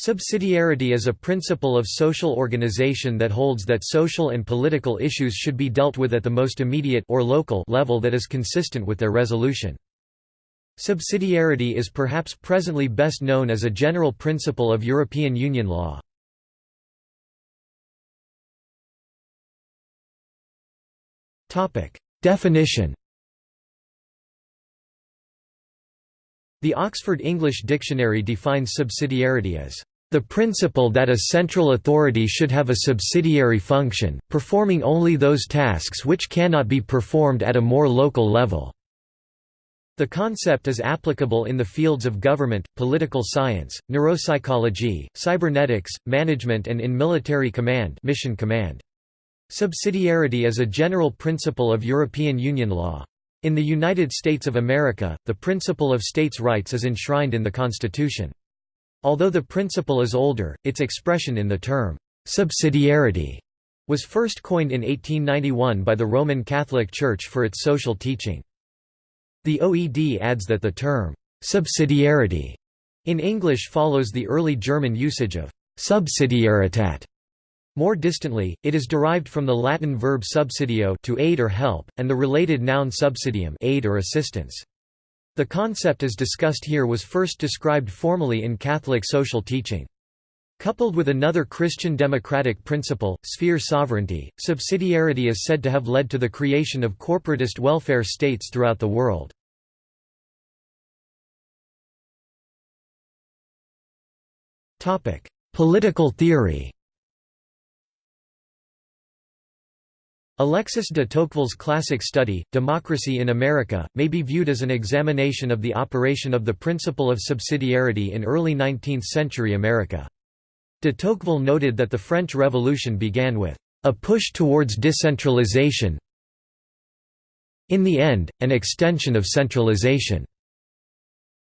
Subsidiarity is a principle of social organization that holds that social and political issues should be dealt with at the most immediate or local level that is consistent with their resolution. Subsidiarity is perhaps presently best known as a general principle of European Union law. Definition The Oxford English Dictionary defines subsidiarity as the principle that a central authority should have a subsidiary function, performing only those tasks which cannot be performed at a more local level. The concept is applicable in the fields of government, political science, neuropsychology, cybernetics, management and in military command, mission command. Subsidiarity is a general principle of European Union law. In the United States of America, the principle of states' rights is enshrined in the Constitution. Although the principle is older, its expression in the term, subsidiarity, was first coined in 1891 by the Roman Catholic Church for its social teaching. The OED adds that the term, subsidiarity, in English follows the early German usage of subsidiaritat, more distantly, it is derived from the Latin verb subsidio to aid or help, and the related noun subsidium aid or assistance. The concept as discussed here was first described formally in Catholic social teaching. Coupled with another Christian democratic principle, sphere sovereignty, subsidiarity is said to have led to the creation of corporatist welfare states throughout the world. Political theory Alexis de Tocqueville's classic study, Democracy in America, may be viewed as an examination of the operation of the principle of subsidiarity in early 19th-century America. De Tocqueville noted that the French Revolution began with a push towards decentralization in the end, an extension of centralization.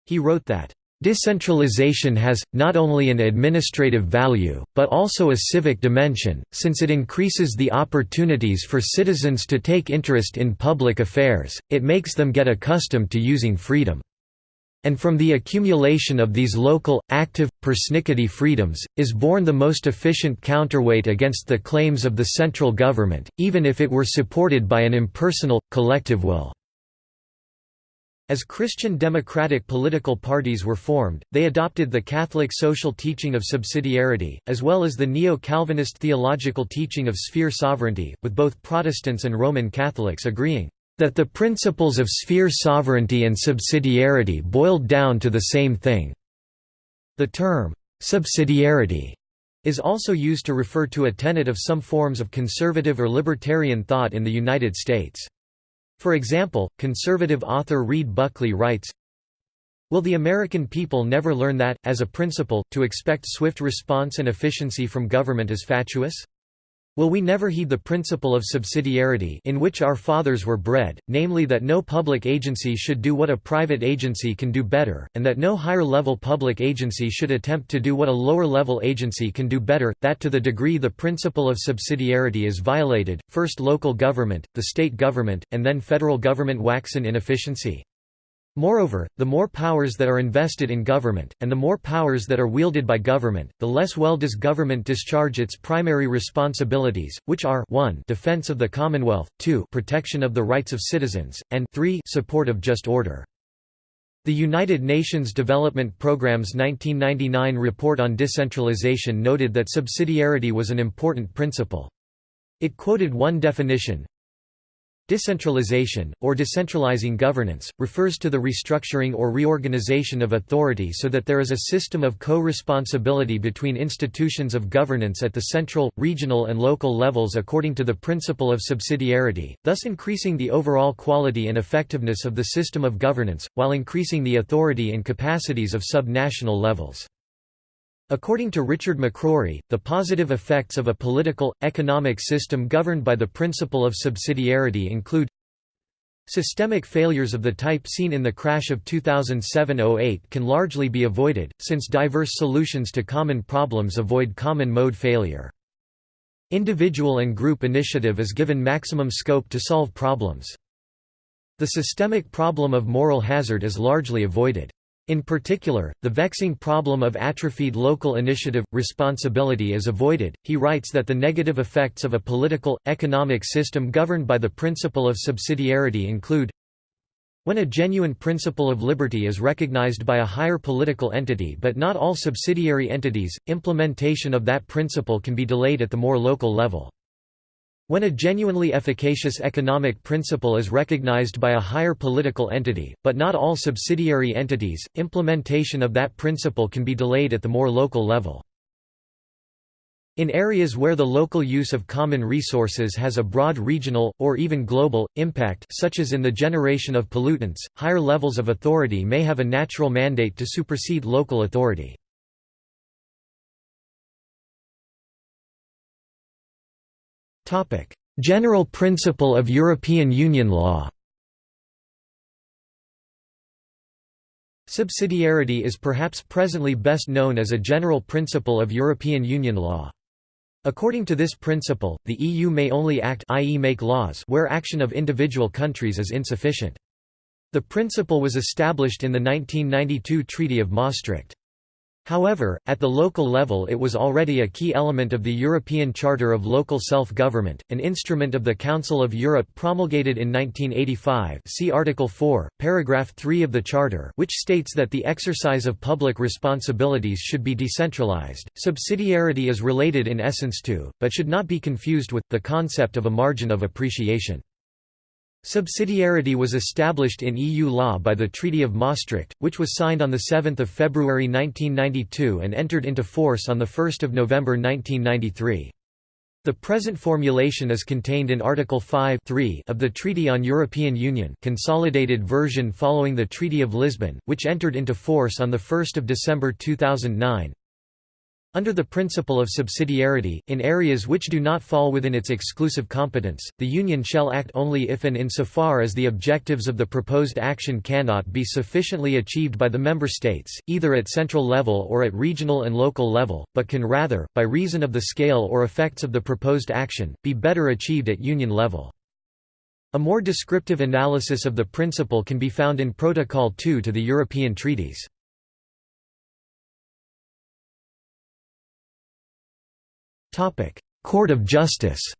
He wrote that Decentralization has, not only an administrative value, but also a civic dimension, since it increases the opportunities for citizens to take interest in public affairs, it makes them get accustomed to using freedom. And from the accumulation of these local, active, persnickety freedoms, is born the most efficient counterweight against the claims of the central government, even if it were supported by an impersonal, collective will. As Christian democratic political parties were formed, they adopted the Catholic social teaching of subsidiarity, as well as the neo-Calvinist theological teaching of sphere sovereignty, with both Protestants and Roman Catholics agreeing that the principles of sphere sovereignty and subsidiarity boiled down to the same thing. The term, subsidiarity, is also used to refer to a tenet of some forms of conservative or libertarian thought in the United States. For example, conservative author Reid Buckley writes, Will the American people never learn that, as a principle, to expect swift response and efficiency from government is fatuous? Will we never heed the principle of subsidiarity in which our fathers were bred, namely that no public agency should do what a private agency can do better, and that no higher-level public agency should attempt to do what a lower-level agency can do better, that to the degree the principle of subsidiarity is violated, first local government, the state government, and then federal government wax in inefficiency? Moreover, the more powers that are invested in government, and the more powers that are wielded by government, the less well does government discharge its primary responsibilities, which are 1 defense of the Commonwealth, 2 protection of the rights of citizens, and 3 support of just order. The United Nations Development Programme's 1999 report on decentralization noted that subsidiarity was an important principle. It quoted one definition, Decentralization, or decentralizing governance, refers to the restructuring or reorganization of authority so that there is a system of co-responsibility between institutions of governance at the central, regional and local levels according to the principle of subsidiarity, thus increasing the overall quality and effectiveness of the system of governance, while increasing the authority and capacities of sub-national levels. According to Richard McCrory, the positive effects of a political, economic system governed by the principle of subsidiarity include Systemic failures of the type seen in the crash of 2007–08 can largely be avoided, since diverse solutions to common problems avoid common mode failure. Individual and group initiative is given maximum scope to solve problems. The systemic problem of moral hazard is largely avoided. In particular, the vexing problem of atrophied local initiative, responsibility is avoided. He writes that the negative effects of a political, economic system governed by the principle of subsidiarity include when a genuine principle of liberty is recognized by a higher political entity but not all subsidiary entities, implementation of that principle can be delayed at the more local level. When a genuinely efficacious economic principle is recognized by a higher political entity, but not all subsidiary entities, implementation of that principle can be delayed at the more local level. In areas where the local use of common resources has a broad regional, or even global, impact such as in the generation of pollutants, higher levels of authority may have a natural mandate to supersede local authority. General principle of European Union law Subsidiarity is perhaps presently best known as a general principle of European Union law. According to this principle, the EU may only act i.e. make laws where action of individual countries is insufficient. The principle was established in the 1992 Treaty of Maastricht. However, at the local level it was already a key element of the European Charter of Local Self-Government, an instrument of the Council of Europe promulgated in 1985 see Article 4, paragraph 3 of the Charter which states that the exercise of public responsibilities should be decentralized. Subsidiarity is related in essence to, but should not be confused with, the concept of a margin of appreciation. Subsidiarity was established in EU law by the Treaty of Maastricht, which was signed on 7 February 1992 and entered into force on 1 November 1993. The present formulation is contained in Article 5 of the Treaty on European Union consolidated version following the Treaty of Lisbon, which entered into force on 1 December 2009. Under the principle of subsidiarity, in areas which do not fall within its exclusive competence, the Union shall act only if and insofar as the objectives of the proposed action cannot be sufficiently achieved by the Member States, either at central level or at regional and local level, but can rather, by reason of the scale or effects of the proposed action, be better achieved at Union level. A more descriptive analysis of the principle can be found in Protocol 2 to the European treaties. Court of Justice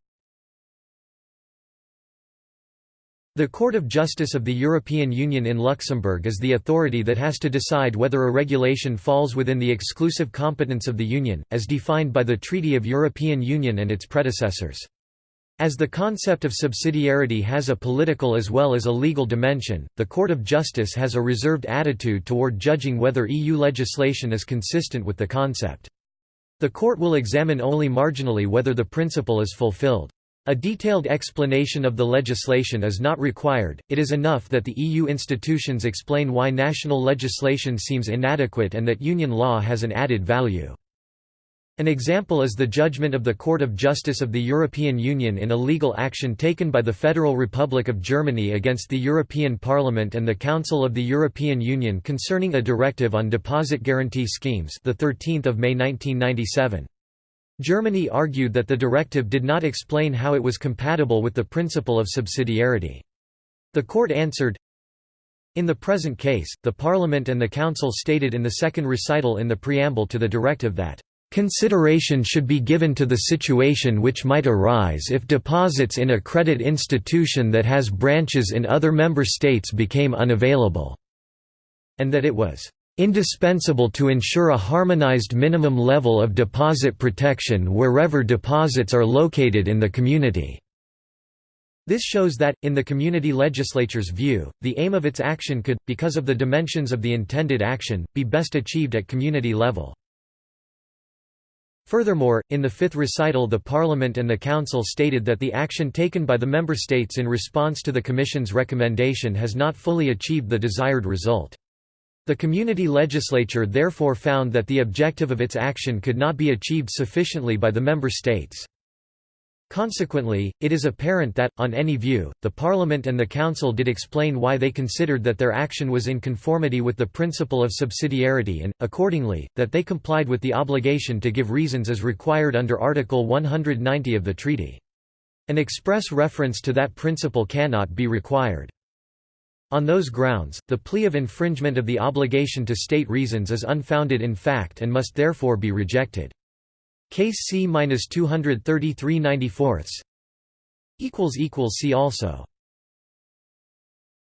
The Court of Justice of the European Union in Luxembourg is the authority that has to decide whether a regulation falls within the exclusive competence of the Union, as defined by the Treaty of European Union and its predecessors. As the concept of subsidiarity has a political as well as a legal dimension, the Court of Justice has a reserved attitude toward judging whether EU legislation is consistent with the concept. The court will examine only marginally whether the principle is fulfilled. A detailed explanation of the legislation is not required, it is enough that the EU institutions explain why national legislation seems inadequate and that union law has an added value. An example is the judgment of the Court of Justice of the European Union in a legal action taken by the Federal Republic of Germany against the European Parliament and the Council of the European Union concerning a directive on deposit guarantee schemes the 13th of May 1997. Germany argued that the directive did not explain how it was compatible with the principle of subsidiarity. The court answered, in the present case, the Parliament and the Council stated in the second recital in the preamble to the directive that Consideration should be given to the situation which might arise if deposits in a credit institution that has branches in other member states became unavailable, and that it was indispensable to ensure a harmonized minimum level of deposit protection wherever deposits are located in the community." This shows that, in the community legislature's view, the aim of its action could, because of the dimensions of the intended action, be best achieved at community level. Furthermore, in the fifth recital the Parliament and the Council stated that the action taken by the Member States in response to the Commission's recommendation has not fully achieved the desired result. The community legislature therefore found that the objective of its action could not be achieved sufficiently by the Member States. Consequently, it is apparent that, on any view, the Parliament and the Council did explain why they considered that their action was in conformity with the principle of subsidiarity and, accordingly, that they complied with the obligation to give reasons as required under Article 190 of the treaty. An express reference to that principle cannot be required. On those grounds, the plea of infringement of the obligation to state reasons is unfounded in fact and must therefore be rejected. Case C-233 94 See also